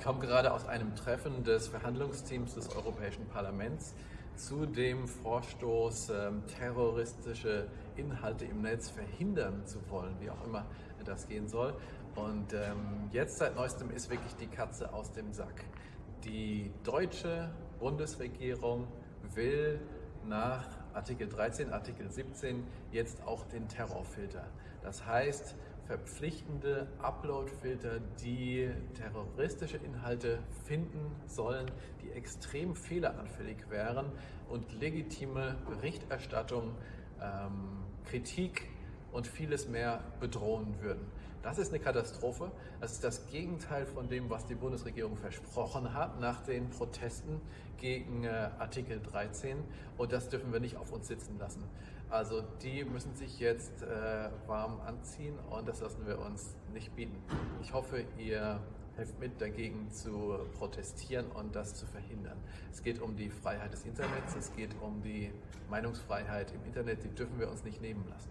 Ich komme gerade aus einem Treffen des Verhandlungsteams des Europäischen Parlaments zu dem Vorstoß, ähm, terroristische Inhalte im Netz verhindern zu wollen, wie auch immer das gehen soll. Und ähm, jetzt seit neuestem ist wirklich die Katze aus dem Sack. Die deutsche Bundesregierung will nach Artikel 13, Artikel 17 jetzt auch den Terrorfilter. Das heißt, verpflichtende Uploadfilter, die terroristische Inhalte finden sollen, die extrem fehleranfällig wären und legitime Berichterstattung, ähm, Kritik und vieles mehr bedrohen würden. Das ist eine Katastrophe. Das ist das Gegenteil von dem, was die Bundesregierung versprochen hat nach den Protesten gegen äh, Artikel 13. Und das dürfen wir nicht auf uns sitzen lassen. Also die müssen sich jetzt äh, warm anziehen und das lassen wir uns nicht bieten. Ich hoffe, ihr helft mit dagegen zu protestieren und das zu verhindern. Es geht um die Freiheit des Internets, es geht um die Meinungsfreiheit im Internet, die dürfen wir uns nicht nehmen lassen.